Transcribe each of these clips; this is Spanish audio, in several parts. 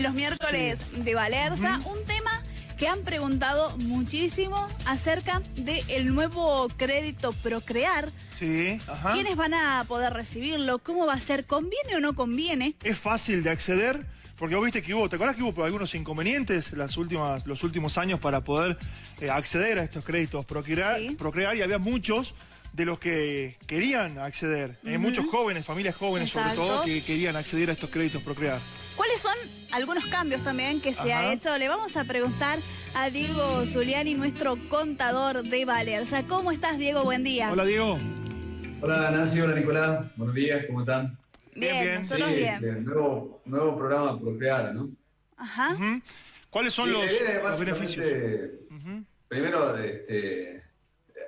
los miércoles de Valerza, un tema que han preguntado muchísimo acerca del nuevo crédito Procrear. Sí, ajá. ¿Quiénes van a poder recibirlo? ¿Cómo va a ser? ¿Conviene o no conviene? Es fácil de acceder, porque vos viste que hubo, ¿te acuerdas que hubo algunos inconvenientes las últimas, los últimos años para poder eh, acceder a estos créditos Procrear, Sí. Procrear y había muchos de los que querían acceder, eh, muchos jóvenes, familias jóvenes sobre todo, que querían acceder a estos créditos Procrear. ¿Cuáles son algunos cambios también que se Ajá. ha hecho? Le vamos a preguntar a Diego Zuliani, nuestro contador de Valerza. ¿Cómo estás, Diego? Buen día. Hola Diego. Hola Nancy, hola Nicolás, buenos días, ¿cómo están? Bien, Bien, bien. nosotros Sí, bien. nuevo, nuevo programa Procrear, ¿no? Ajá. ¿Cuáles son Sí, los, básicamente, beneficios? Ujú. Primero, este,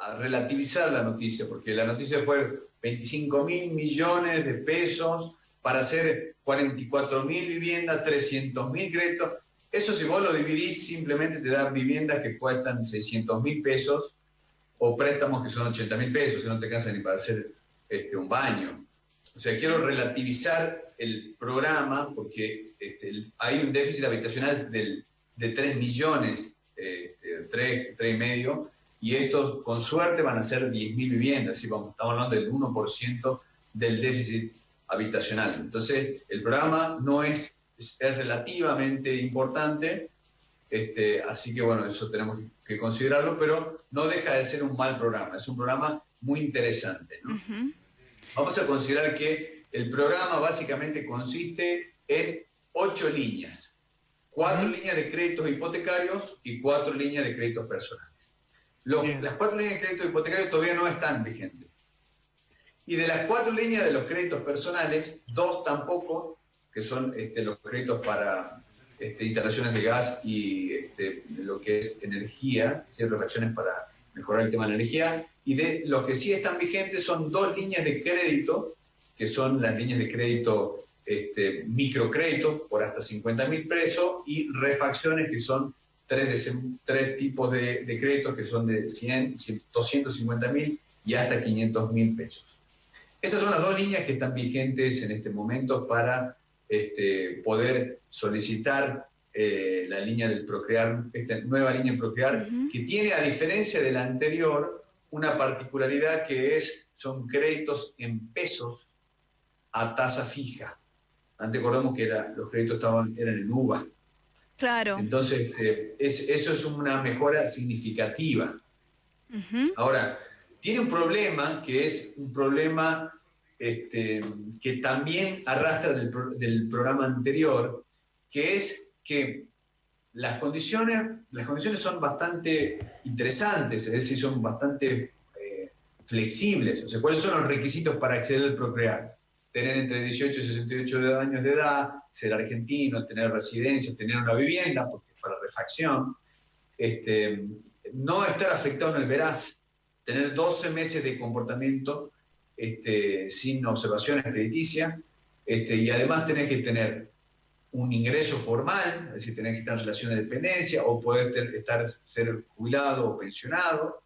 a relativizar la noticia, porque la noticia fue 25 mil millones de pesos para hacer 44 mil viviendas, 300 mil créditos. Eso si vos lo dividís, simplemente te da viviendas que cuestan 600 mil pesos o préstamos que son 80 mil pesos, que no te alcanza ni para hacer este, un baño. O sea, quiero relativizar el programa porque este, hay un déficit habitacional de 3 millones, este, 3, 3 y medio, y estos con suerte van a ser 10 mil viviendas, como estamos hablando del 1% del déficit habitacional. Entonces, el programa no es, es, es relativamente importante, este, así que bueno, eso tenemos que considerarlo, pero no deja de ser un mal programa, es un programa muy interesante. Vamos a considerar que el programa básicamente consiste en ocho líneas. Cuatro líneas de créditos hipotecarios y cuatro líneas de créditos personales. Los- las cuatro líneas de créditos hipotecarios todavía no están vigentes. Y de las cuatro líneas de los créditos personales, dos tampoco, que son este, los créditos para este, instalaciones de gas y este, lo que es energía, ciertas acciones para mejorar el tema de la energía, y de los que sí están vigentes son dos líneas de crédito, que son las líneas de crédito microcrédito por hasta 50 mil pesos y refacciones que son tres, de- tres tipos de, créditos que son de 100, 100, 250 mil y hasta 500 mil pesos. Esas son las dos líneas que están vigentes en este momento para este, poder solicitar eh, la línea del Procrear, esta nueva línea en Procrear, que tiene, a diferencia de la anterior, una particularidad que es, son créditos en pesos a tasa fija. Antes recordamos que era, los créditos estaban, eran en UVA. Claro. Entonces, este, es- eso es una mejora significativa. Ahora, tiene un problema que es un problema este, que también arrastra del, pro- del programa anterior, que es que las condiciones, las condiciones son bastante interesantes, es decir, son bastante eh, flexibles. O sea, ¿cuáles son los requisitos para acceder al Procrear? Tener entre 18 y 68 años de edad, ser argentino, tener residencia, tener una vivienda, porque para refacción, este, no estar afectado en el veraz, tener 12 meses de comportamiento este, sin observaciones crediticias, este, y además tenés que tener un ingreso formal, es decir, tenés que estar en relación de dependencia o poder estar, ser jubilado o pensionado,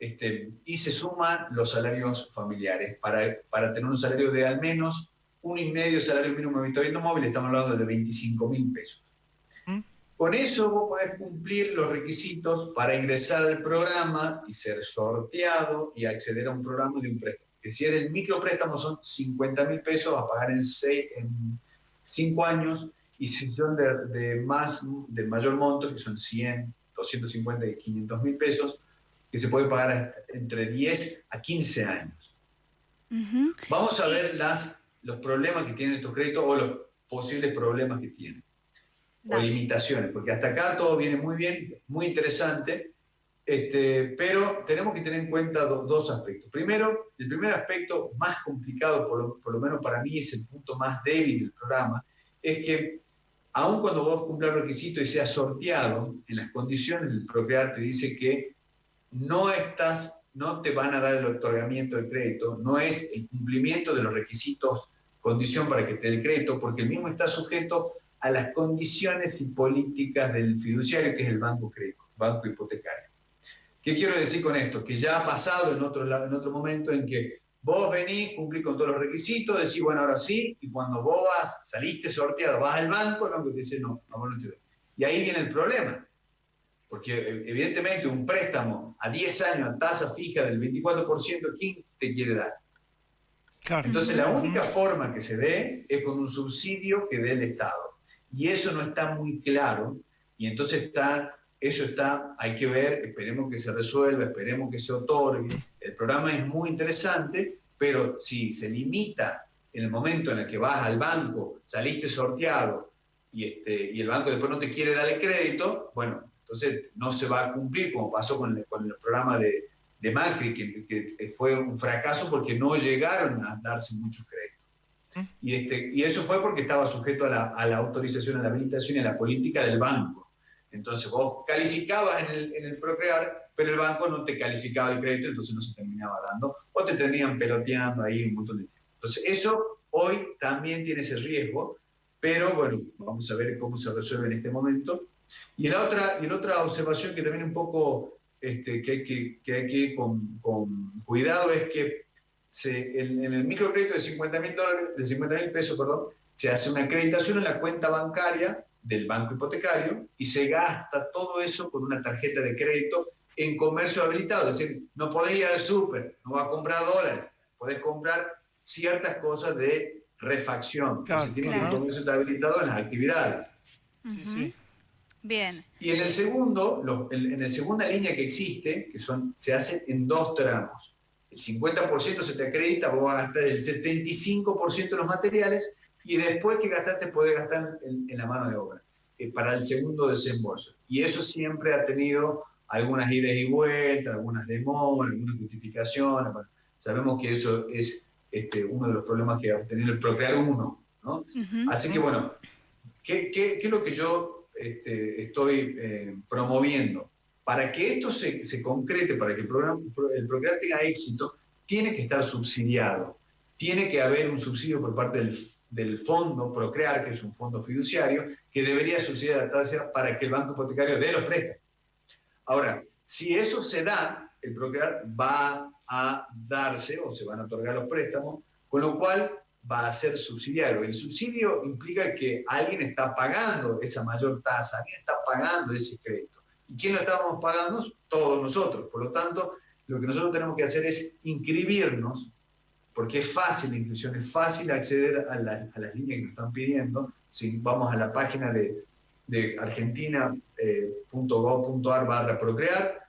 este, y se suman los salarios familiares para, para tener un salario de al menos un y medio salario mínimo vivienda móvil, estamos hablando de 25 mil pesos. Con eso vos podés cumplir los requisitos para ingresar al programa y ser sorteado y acceder a un programa de un préstamo. Que si eres micropréstamo son 50 mil pesos a pagar en, seis, en 5 años y si son de, de más, de mayor monto, que son 100, 250 y 500 mil pesos, que se puede pagar entre 10 a 15 años. Vamos a ver las, los problemas que tienen estos créditos o los posibles problemas que tienen o limitaciones, porque hasta acá todo viene muy bien, muy interesante, este, pero tenemos que tener en cuenta do- dos aspectos. Primero, el primer aspecto más complicado, por lo, por lo menos para mí es el punto más débil del programa, es que aun cuando vos cumplas el requisito y seas sorteado, en las condiciones del Procrear te dice que no estás, no te van a dar el otorgamiento del crédito, no es el cumplimiento de los requisitos, condición para que te dé el crédito, porque el mismo está sujeto a las condiciones y políticas del fiduciario, que es el banco crédito, banco hipotecario. ¿Qué quiero decir con esto? Que ya ha pasado en otro, en otro momento en que Vos venís, cumplís con todos los requisitos, decís, bueno, ahora sí, y cuando vos vas, saliste sorteado, vas al banco, no, que te dice, no, no, no te doy. Y ahí viene el problema. Porque evidentemente un préstamo a 10 años a tasa fija del 24%, ¿quién te quiere dar? Entonces la única forma que se dé es con un subsidio que dé el Estado. Y eso no está muy claro. Y entonces está, eso está, hay que ver, esperemos que se resuelva, esperemos que se otorgue. El programa es muy interesante, pero si se limita en el momento en el que vas al banco, saliste sorteado y, este, y el banco después no te quiere dar el crédito, bueno, entonces no se va a cumplir como pasó con el, con el programa de, de Macri, que, fue un fracaso porque no llegaron a darse muchos créditos. Y, este, y eso fue porque estaba sujeto a la, a la autorización, a la habilitación y a la política del banco. Entonces vos calificabas en el, en el Procrear, pero el banco no te calificaba el crédito, entonces no se terminaba dando, o te tenían peloteando ahí un montón de tiempo. Entonces eso hoy también tiene ese riesgo, pero bueno, vamos a ver cómo se resuelve en este momento. Y la otra, y la otra observación que también un poco este, que que, hay que ir con, cuidado es que se, en, el microcrédito de 50 mil dólares, de 50 mil pesos, perdón, se hace una acreditación en la cuenta bancaria del banco hipotecario y se gasta todo eso con una tarjeta de crédito en comercio habilitado. Es decir, no podés ir al súper, no vas a comprar dólares, podés comprar ciertas cosas de refacción. Claro, tiene que comercio habilitado en las actividades. Sí, sí. Bien. Y en el segundo, en, la segunda línea que existe, que son, se hace en dos tramos. El 50% se te acredita, vos vas a gastar el 75% de los materiales y después que gastaste podés gastar en, la mano de obra eh, para el segundo desembolso. Y eso siempre ha tenido algunas idas y vueltas, algunas demoras, algunas justificaciones. sabemos que eso es este, uno de los problemas que va a tener el Procrear 1. ¿no? Así que bueno, ¿qué, qué, qué es lo que yo este, estoy eh, promoviendo. Para que esto se, concrete, para que el, programa, el Procrear tenga éxito, tiene que estar subsidiado. Tiene que haber un subsidio por parte del, del fondo Procrear, que es un fondo fiduciario, que debería subsidiar la tasa para que el banco hipotecario dé los préstamos. Ahora, si eso se da, el Procrear va a darse o se van a otorgar los préstamos, con lo cual va a ser subsidiario. El subsidio implica que alguien está pagando esa mayor tasa, alguien está pagando ese crédito. ¿Y quién lo estamos pagando? Todos nosotros. Por lo tanto, lo que nosotros tenemos que hacer es inscribirnos, porque es fácil la inscripción, es fácil acceder a, las líneas que nos están pidiendo. Si vamos a la página de, de argentina.gov.ar eh, barra procrear,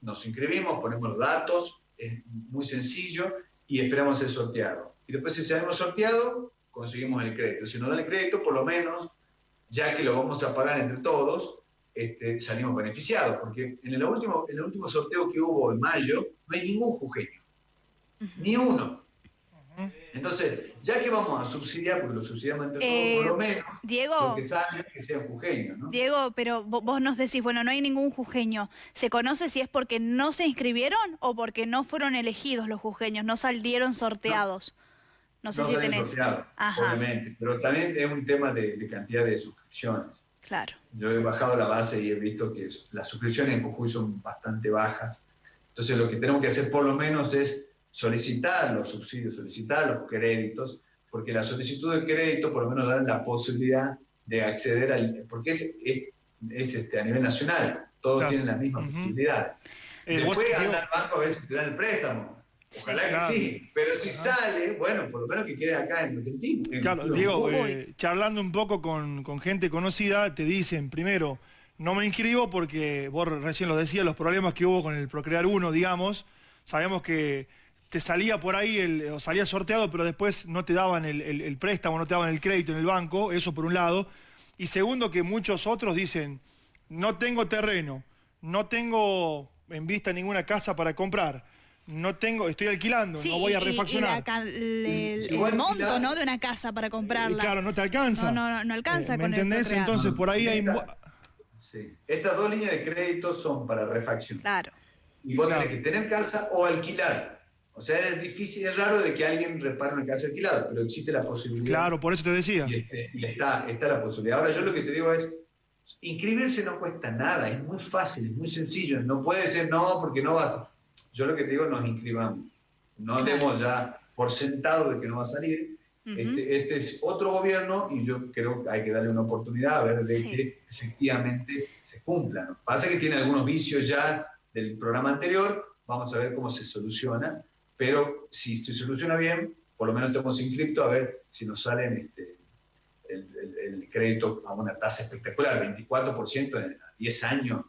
nos inscribimos, ponemos los datos, es muy sencillo y esperamos ser sorteado y después si hemos sorteado, conseguimos el crédito. Si nos dan el crédito, por lo menos, ya que lo vamos a pagar entre todos, este, salimos beneficiados, porque en el, último, en el último sorteo que hubo en mayo, no hay ningún jujeño, ni uno. Entonces, ya que vamos a subsidiar, porque lo subsidiamos entre todos, por lo eh, menos, Diego, que que sea jujeño, ¿no? Diego, pero vos nos decís, bueno, no hay ningún jujeño. ¿Se conoce si es porque no se inscribieron o porque no fueron elegidos los jujeños, no salieron sorteados? No sé si tenés. obviamente, pero también es un tema de, cantidad de suscripciones. Claro. Yo he bajado la base y he visto que las suscripciones en Jujuy son bastante bajas. Entonces lo que tenemos que hacer por lo menos es solicitar los subsidios, solicitar los créditos, porque la solicitud de crédito por lo menos da la posibilidad de acceder al... porque es, es, este, a nivel nacional, todos tienen las mismas posibilidades. Eh, Después anda al banco a veces te dan el préstamo, Ojalá que sí, pero si sale, bueno, por lo menos que quede acá en Argentina. Claro, Diego, eh, charlando un poco con, gente conocida, te dicen, primero, no me inscribo porque vos recién lo decías, los problemas que hubo con el Procrear 1, digamos, sabemos que te salía por ahí, el, o salía sorteado, pero después no te daban el, préstamo, no te daban el crédito en el banco, eso por un lado. Y segundo, que muchos otros dicen, no tengo terreno, no tengo en vista ninguna casa para comprar no tengo, estoy alquilando, no voy a refaccionar. Y, el, monto, ¿no? De una casa para comprarla. claro, no te alcanza. No, no, no alcanza eh, ¿Me entendés? Entonces, por ahí hay... Sí. Estas dos líneas de crédito son para refacción. Claro. Y vos tenés que tener casa o alquilar. O sea, es difícil, es raro de que alguien repare una casa alquilada, pero existe la posibilidad. Claro, por eso te decía. Y, este, y está, está la posibilidad. Ahora, yo lo que te digo es, inscribirse no cuesta nada, es muy fácil, es muy sencillo. No puede ser no porque no vas yo lo que te digo, nos inscribamos. No demos ya por sentado de que no va a salir. Este, este, es otro gobierno y yo creo que hay que darle una oportunidad a ver de que efectivamente se cumpla. Pasa que tiene algunos vicios ya del programa anterior, vamos a ver cómo se soluciona, pero si se soluciona bien, por lo menos estamos inscriptos a ver si nos salen este, el, crédito a una tasa espectacular, 24% en 10 años,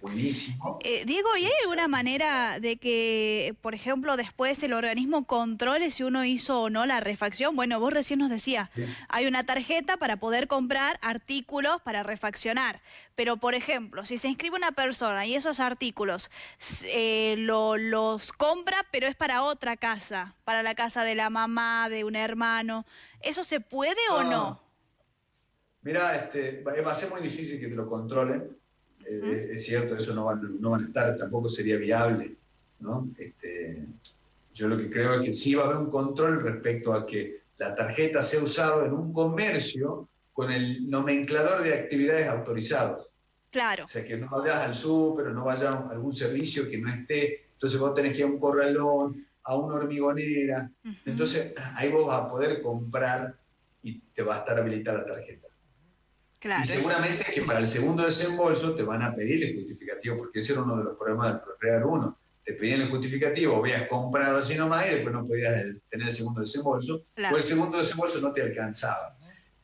buenísimo. Eh, Diego, ¿y hay alguna manera de que, por ejemplo, después el organismo controle si uno hizo o no la refacción? Bueno, vos recién nos decías, hay una tarjeta para poder comprar artículos para refaccionar, pero por ejemplo, si se inscribe una persona y esos artículos eh, los compra, pero es para otra casa, para la casa de la mamá, de un hermano, ¿eso se puede o no? Mira, este, va a ser muy difícil que te lo controlen. Eh, es cierto, eso no van, no van a estar, tampoco sería viable. ¿no? Este, yo lo que creo es que sí va a haber un control respecto a que la tarjeta sea usada en un comercio con el nomenclador de actividades autorizados. Claro. O sea, que no vayas al súper, no vayas a algún servicio que no esté. Entonces vos tenés que ir a un corralón, a una hormigonera. Entonces ahí vos vas a poder comprar y te va a estar habilitada la tarjeta y seguramente que para el segundo desembolso te van a pedir el justificativo, porque ese era uno de los problemas del Procrear 1. Te pedían el justificativo, habías comprado así nomás y después no podías tener el segundo desembolso, o el segundo desembolso no te alcanzaba.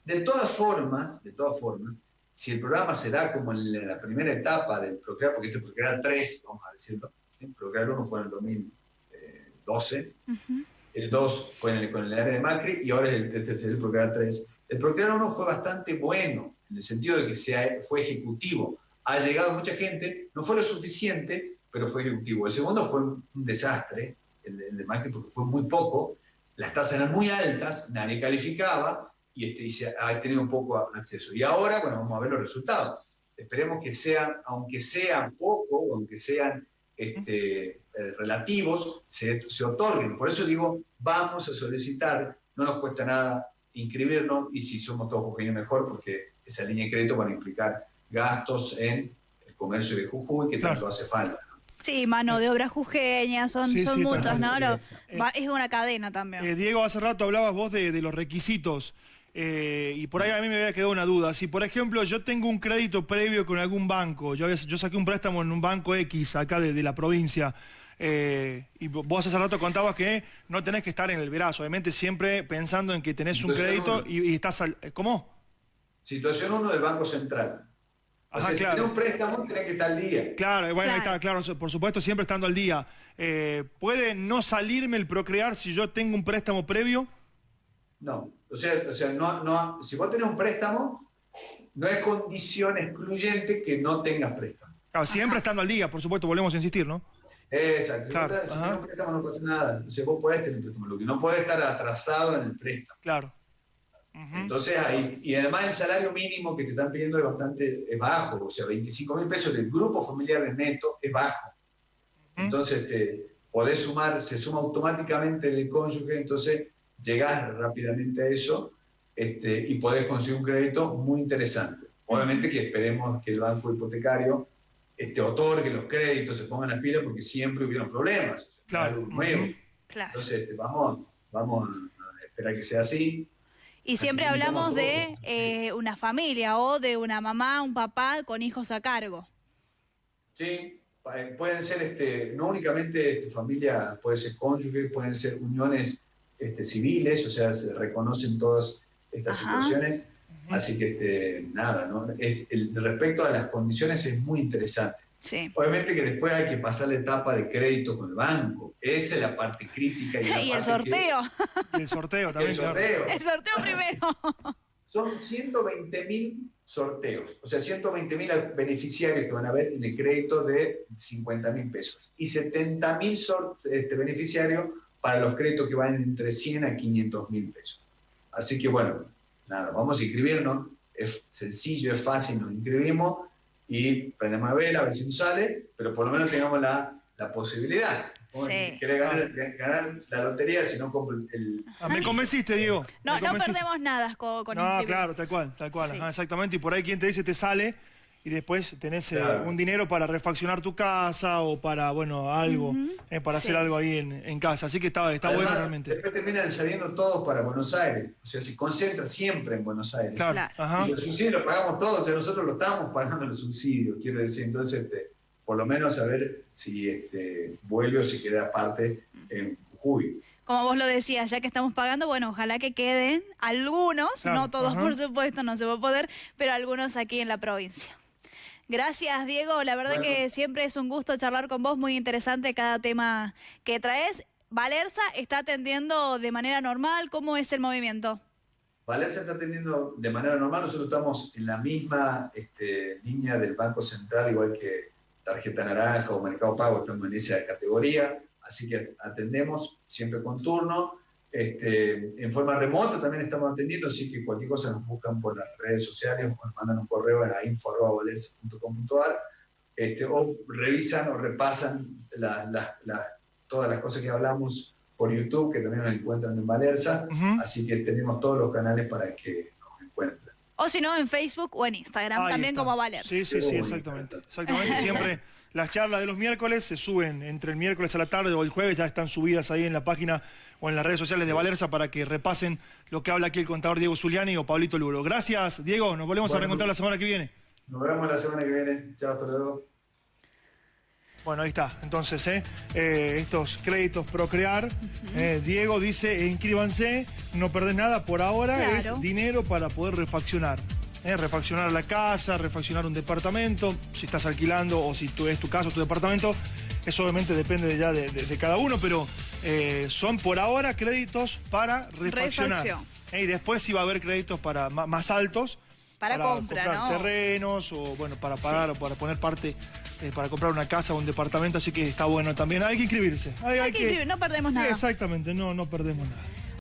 De todas formas, de todas formas, si el programa se da como en la primera etapa del Procrear, porque este Procrear 3, vamos a decirlo, el Procrear 1 fue en el 2012, el 2 fue en el, con el área de Macri y ahora el, este es el Procrear 3. El Procrear 1 fue bastante bueno, en el sentido de que fue ejecutivo. Ha llegado mucha gente, no fue lo suficiente, pero fue ejecutivo. El segundo fue un, desastre, el, de Macri, porque fue muy poco, las tasas eran muy altas, nadie calificaba y, este, se ha tenido un poco acceso. Y ahora, bueno, vamos a ver los resultados. Esperemos que sean, aunque sean poco, aunque sean este, eh, relativos, se, se otorguen. Por eso digo, vamos a solicitar, no nos cuesta nada inscribirnos y si somos todos mejor, porque esa línea de crédito van a implicar gastos en el comercio de Jujuy, que tanto hace falta. Sí, mano de obra jujeña, son, son muchos, ¿no? Eh, es una cadena también. Eh, Diego, hace rato hablabas vos de, los requisitos. Eh, y por ahí a mí me había quedado una duda. Si, por ejemplo, yo tengo un crédito previo con algún banco, yo, yo saqué un préstamo en un banco X acá de, la provincia, y vos hace rato contabas que no tenés que estar en el verazo, obviamente siempre pensando en que tenés un crédito y, y, estás... Al, ¿Cómo? Situación 1 del Banco Central. O sea, si tiene un préstamo, tiene que estar al día. Claro, bueno, ahí está, claro, por supuesto, siempre estando al día. Eh, ¿Puede no salirme el procrear si yo tengo un préstamo previo? No, o sea, o sea no, no, si vos tenés un préstamo, no es condición excluyente que no tengas préstamo. Claro, siempre estando al día, por supuesto, volvemos a insistir, ¿no? Exacto. Si, tenés un préstamo no pasa nada. O sea, vos podés tener un préstamo, lo que no puede estar atrasado en el préstamo. Claro. Entonces ahí, y además el salario mínimo que te están pidiendo es bastante es bajo, o sea, 25 mil pesos del grupo familiar de neto es bajo. Entonces te podés sumar, se suma automáticamente el cónyuge, entonces llegás rápidamente a eso este, y podés conseguir un crédito muy interesante. Obviamente que esperemos que el banco hipotecario este, otorgue los créditos, se pongan las pilas, porque siempre hubieron problemas. Claro. Nuevo. Entonces, este, vamos, vamos a esperar que sea así. Y siempre hablamos de eh, una familia o de una mamá, un papá con hijos a cargo. Sí, eh, pueden ser este, no únicamente este, familia, puede ser cónyuge, pueden ser uniones este, civiles, o sea, se reconocen todas estas situaciones. Así que este, nada, ¿no? el, respecto a las condiciones es muy interesante. Obviamente que después hay que pasar la etapa de crédito con el banco. Esa es la parte crítica. Y, el sorteo. el sorteo también. El sorteo. El sorteo primero. Son 120 mil sorteos, o sea, 120 mil beneficiarios que van a ver en el crédito de 50 mil pesos y 70 mil este, beneficiarios para los créditos que van entre 100 a 500 mil pesos. Así que bueno, nada, vamos a inscribirnos, es sencillo, es fácil, nos inscribimos y prendemos la vela a ver si nos sale, pero por lo menos tengamos la, la posibilidad. Sí. ganar, ganar, la lotería si no compro el... Ah, me convenciste, Diego. No, no perdemos nada con, con No, claro, tal cual, tal cual. exactamente. Y por ahí quien te dice te sale y después tenés eh, un dinero para refaccionar tu casa o para, bueno, algo, eh, para hacer algo ahí en, casa. Así que está, está bueno realmente. Después terminan saliendo todos para Buenos Aires. O sea, se concentra siempre en Buenos Aires. Claro. Y los subsidios los pagamos todos, o sea, nosotros lo estamos pagando los subsidios, quiero decir. Entonces, este, por lo menos a ver si este, vuelve o si queda parte en Jujuy como vos lo decías, ya que estamos pagando, bueno, ojalá que queden algunos, no todos por supuesto, no se va a poder, pero algunos aquí en la provincia. Gracias, Diego. La verdad que siempre es un gusto charlar con vos. Muy interesante cada tema que traes. Valerza está atendiendo de manera normal. ¿Cómo es el movimiento? Valerza está atendiendo de manera normal. Nosotros estamos en la misma este, línea del Banco Central, igual que Tarjeta Naranja o Mercado Pago, estamos en esa categoría. Así que atendemos siempre con turno. Este, en forma remota también estamos atendiendo, así que cualquier cosa nos buscan por las redes sociales o nos mandan un correo a info.valerza.com.ar este, o revisan o repasan todas las cosas que hablamos por YouTube, que también nos encuentran en Valerza, así que tenemos todos los canales para que nos encuentren. O si no, en Facebook o en Instagram, también como Valerza. Sí, sí, sí, exactamente. Exactamente, siempre las charlas de los miércoles se suben entre el miércoles a la tarde o el jueves, ya están subidas ahí en la página o en las redes sociales de Valerza para que repasen lo que habla aquí el contador Diego Zuliani o Pablito Luro. Gracias, Diego. Nos volvemos a reencontrar la semana que viene. Nos vemos la semana que viene. Chao, hasta luego. Bueno, ahí está. Entonces, ¿eh? Eh, estos créditos Procrear. Eh, Diego dice, inscríbanse, no perdés nada por ahora, es dinero para poder refaccionar. ¿Eh? refaccionar la casa, refaccionar un departamento, si estás alquilando o si tú, es tu casa o tu departamento, eso obviamente depende ya de, cada uno, pero eh, son por ahora créditos para refaccionar. ¿eh? Y después sí va a haber créditos para más altos. Para, comprar terrenos o bueno, para pagar o para poner parte para comprar una casa o un departamento, así que está bueno también. Hay que inscribirse. Hay, que, inscribir, no perdemos nada. Exactamente, no, no perdemos nada.